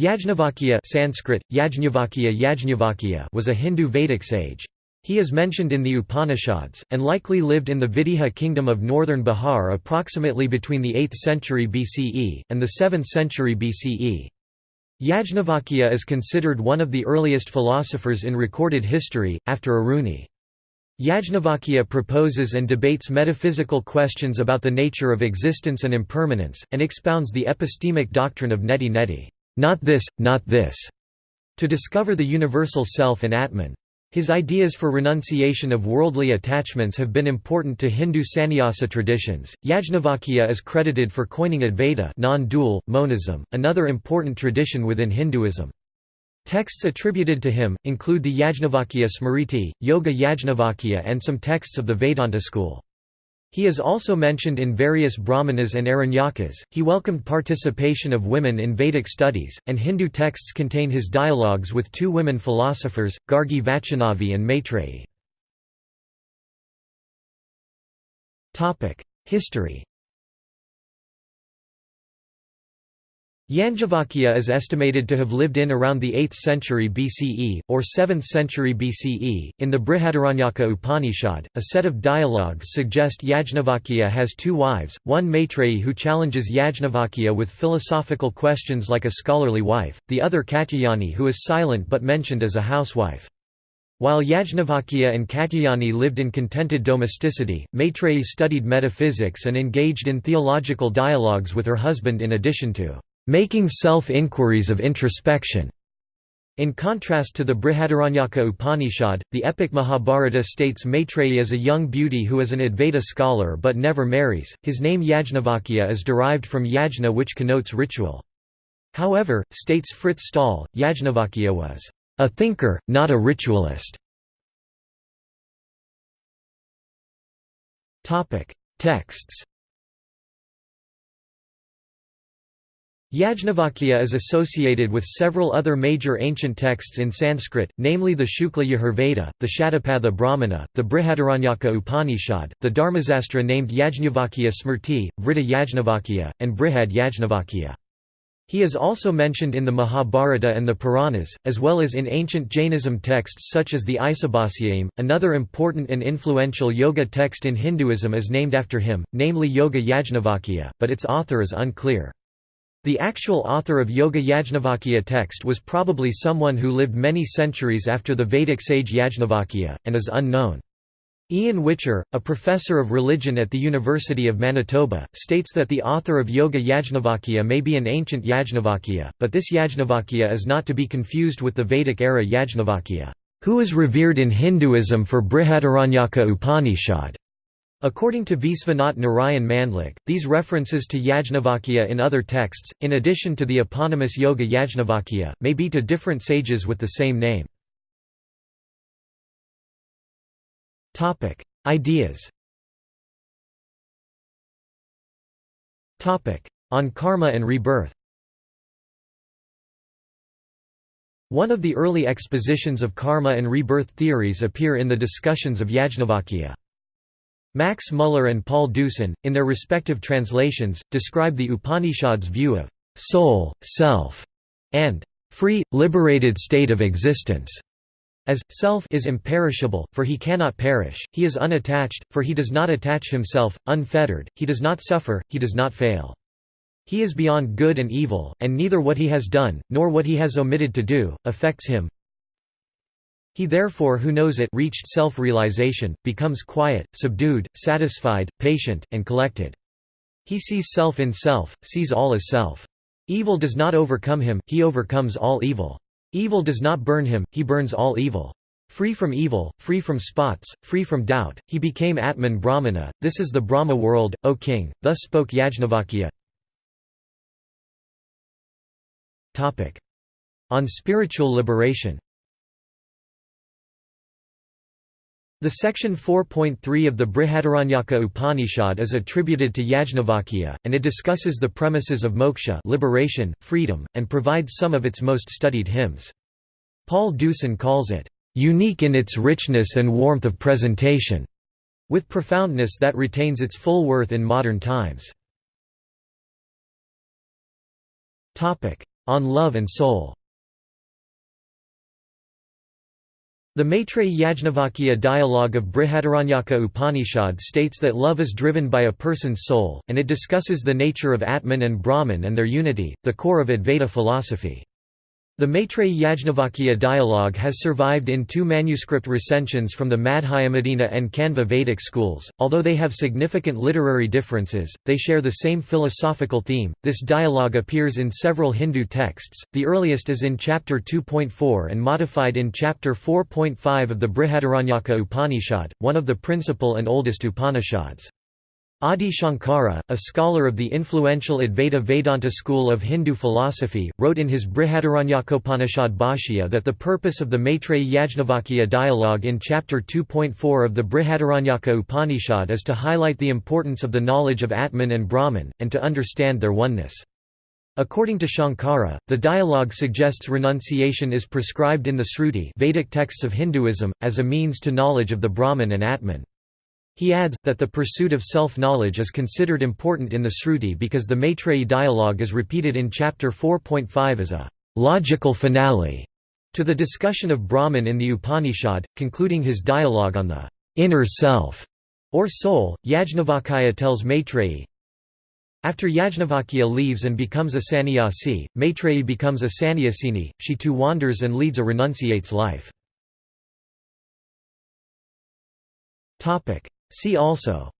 Yajnavalkya Sanskrit, Yajnavalkya Yajnavalkya was a Hindu Vedic sage. He is mentioned in the Upanishads, and likely lived in the Videha kingdom of northern Bihar approximately between the 8th century BCE, and the 7th century BCE. Yajnavalkya is considered one of the earliest philosophers in recorded history, after Aruni. Yajnavalkya proposes and debates metaphysical questions about the nature of existence and impermanence, and expounds the epistemic doctrine of neti neti not this, not this, to discover the universal self and Atman. His ideas for renunciation of worldly attachments have been important to Hindu sannyasa traditions. Yajnavalkya is credited for coining Advaita non-dual, monism, another important tradition within Hinduism. Texts attributed to him, include the Yajnavalkya Smriti, Yoga Yajnavalkya and some texts of the Vedanta school. He is also mentioned in various Brahmanas and Aranyakas. He welcomed participation of women in Vedic studies, and Hindu texts contain his dialogues with two women philosophers, Gargi Vachanavi and Maitreyi. History Yajnavalkya is estimated to have lived in around the 8th century BCE, or 7th century BCE. In the Brihadaranyaka Upanishad, a set of dialogues suggest Yajnavalkya has two wives, one Maitreyi who challenges Yajnavalkya with philosophical questions like a scholarly wife, the other Katyayani who is silent but mentioned as a housewife. While Yajnavalkya and Katyayani lived in contented domesticity, Maitreyi studied metaphysics and engaged in theological dialogues with her husband in addition to making self-inquiries of introspection. In contrast to the Brihadaranyaka Upanishad, the epic Mahabharata states Maitreyi as a young beauty who is an Advaita scholar but never marries. His name Yajnavalkya is derived from yajna which connotes ritual. However, states Fritz Staal, Yajnavalkya was a thinker, not a ritualist. Texts Yajnavalkya is associated with several other major ancient texts in Sanskrit, namely the Shukla Yajurveda, the Shatapatha Brahmana, the Brihadaranyaka Upanishad, the Dharmasastra named Yajnavalkya Smrti, Vritta Yajnavalkya, and Brihad Yajnavalkya. He is also mentioned in the Mahabharata and the Puranas, as well as in ancient Jainism texts such as the Isibhasiyaim. Another important and influential yoga text in Hinduism is named after him, namely Yoga Yajnavalkya, but its author is unclear. The actual author of Yoga Yajnavalkya text was probably someone who lived many centuries after the Vedic sage Yajnavalkya, and is unknown. Ian Whicher, a professor of religion at the University of Manitoba, states that the author of Yoga Yajnavalkya may be an ancient Yajnavalkya, but this Yajnavalkya is not to be confused with the Vedic-era Yajnavalkya, who is revered in Hinduism for Brihadaranyaka Upanishad. According to Vishwanath Narayan Mandlik, these references to Yajnavalkya in other texts, in addition to the eponymous Yoga Yajnavalkya, may be to different sages with the same name. Ideas On karma and rebirth One of the early expositions of karma and rebirth theories appear in the discussions of Yajnavalkya. Max Muller and Paul Deussen, in their respective translations, describe the Upanishad's view of soul, self, and free, liberated state of existence. As, self is imperishable, for he cannot perish, he is unattached, for he does not attach himself, unfettered, he does not suffer, he does not fail. He is beyond good and evil, and neither what he has done, nor what he has omitted to do, affects him. He therefore who knows it reached self-realization, becomes quiet, subdued, satisfied, patient, and collected. He sees self in self, sees all as self. Evil does not overcome him, he overcomes all evil. Evil does not burn him, he burns all evil. Free from evil, free from spots, free from doubt, he became Atman Brahmana, this is the Brahma world, O king, thus spoke Yajnavalkya. On spiritual liberation The section 4.3 of the Brihadaranyaka Upanishad is attributed to Yajnavalkya, and it discusses the premises of moksha liberation, freedom, and provides some of its most studied hymns. Paul Deussen calls it, "...unique in its richness and warmth of presentation", with profoundness that retains its full worth in modern times. On Love and Soul. The Maitreyi Yajnavalkya dialogue of Brihadaranyaka Upanishad states that love is driven by a person's soul, and it discusses the nature of Atman and Brahman and their unity, the core of Advaita philosophy. The Maitreyi Yajnavalkya dialogue has survived in two manuscript recensions from the Madhyamadina and Kanva Vedic schools. Although they have significant literary differences, they share the same philosophical theme. This dialogue appears in several Hindu texts, the earliest is in chapter 2.4 and modified in chapter 4.5 of the Brihadaranyaka Upanishad, one of the principal and oldest Upanishads. Adi Shankara, a scholar of the influential Advaita Vedanta school of Hindu philosophy, wrote in his Brihadaranyakopanishad Bhashya that the purpose of the Maitreyi Yajnavalkya dialogue in chapter 2.4 of the Brihadaranyaka Upanishad is to highlight the importance of the knowledge of Atman and Brahman, and to understand their oneness. According to Shankara, the dialogue suggests renunciation is prescribed in the Sruti Vedic texts of Hinduism, as a means to knowledge of the Brahman and Atman. He adds, that the pursuit of self-knowledge is considered important in the Sruti because the Maitreyi dialogue is repeated in chapter 4.5 as a «logical finale» to the discussion of Brahman in the Upanishad, concluding his dialogue on the «inner self» or soul. Yajnavalkya tells Maitreyi, after Yajnavalkya leaves and becomes a sannyasi, Maitreyi becomes a sannyasini, she too wanders and leads a renunciate's life. See also.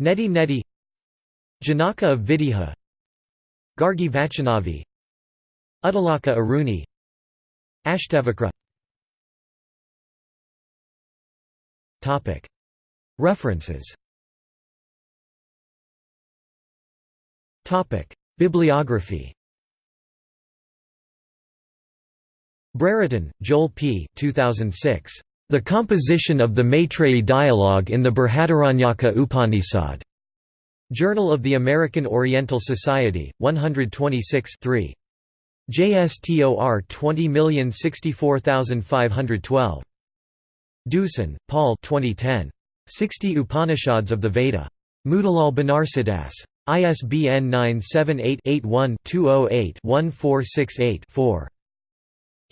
Neti Neti. Janaka of Videha Gargi Vachanavi. Uddalaka Aruni. Ashtavakra. References. Bibliography. Brereton, Joel P. 2006. The composition of the Maitreyi dialogue in the Brihadaranyaka Upanishad. Journal of the American Oriental Society, 126 3. JSTOR 20064512. Deussen, Paul 2010. 60 Upanishads of the Veda. Motilal Banarsidass. ISBN 978 81 208 1468 4.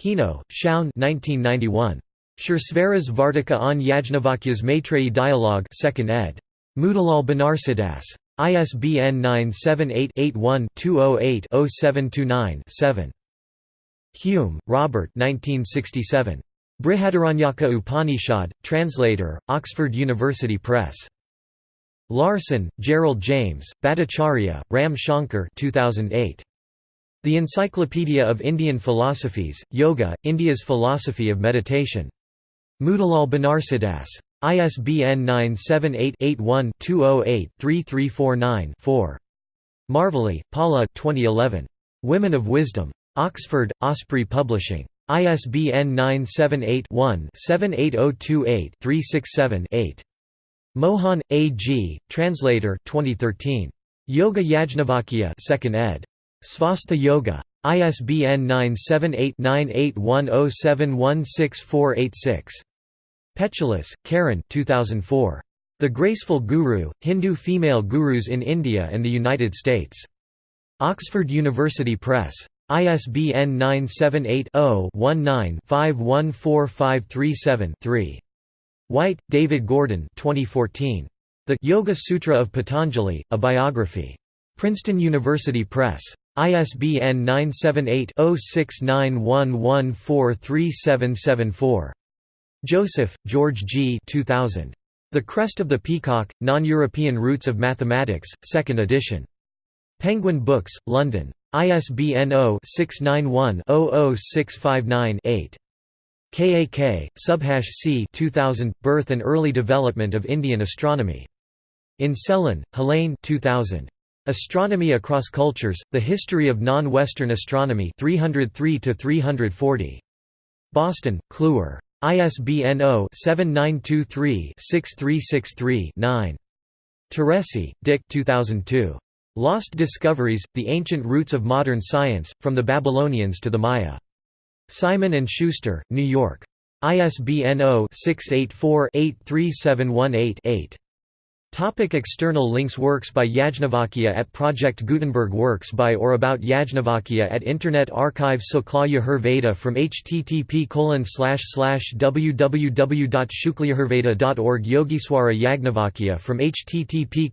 Hino, Shaun 1991. Suresvaras Vartika on Yajnavalkya's Maitreyi Dialogue 2nd ed. Motilal Banarsidass. ISBN 978-81-208-0729-7. Hume, Robert 1967. Brihadaranyaka Upanishad, translator, Oxford University Press. Larson, Gerald James, Bhattacharya, Ram Shankar 2008. The Encyclopedia of Indian Philosophies, Yoga, India's Philosophy of Meditation. Motilal Banarsidass. ISBN 978-81-208-3349-4. Marvelly, Paula 2011. Women of Wisdom. Oxford, Osprey Publishing. ISBN 978-1-78028-367-8. Mohan, A. G., Translator 2013. Yoga Yajnavalkya 2nd ed. Svastha Yoga. ISBN 978 9810716486. Pechilis, Karen 2004. The Graceful Guru, Hindu Female Gurus in India and the United States. Oxford University Press. ISBN 978-0-19-514537-3. White, David Gordon 2014. The Yoga Sutra of Patanjali, A Biography. Princeton University Press. ISBN 978 0691143774. Joseph, George G. 2000. The Crest of the Peacock, Non-European Roots of Mathematics, 2nd edition. Penguin Books, London. ISBN 0-691-00659-8. KAK, Subhash C. 2000, Birth and Early Development of Indian Astronomy. In Sellin, Helene 2000. Astronomy Across Cultures, The History of Non-Western Astronomy 303 -340. Boston, Kluwer. ISBN 0-7923-6363-9. Teresi, Dick 2002. Lost Discoveries, The Ancient Roots of Modern Science, From the Babylonians to the Maya. Simon & Schuster, New York. ISBN 0-684-83718-8. Topic external links Works by Yajnavalkya at Project Gutenberg Works by or about Yajnavalkya at Internet Archive Sukla Yajurveda from http www.shuklajurveda.org Yogiswara Yajnavalkya from http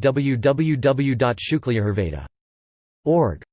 www.shuklajurveda.org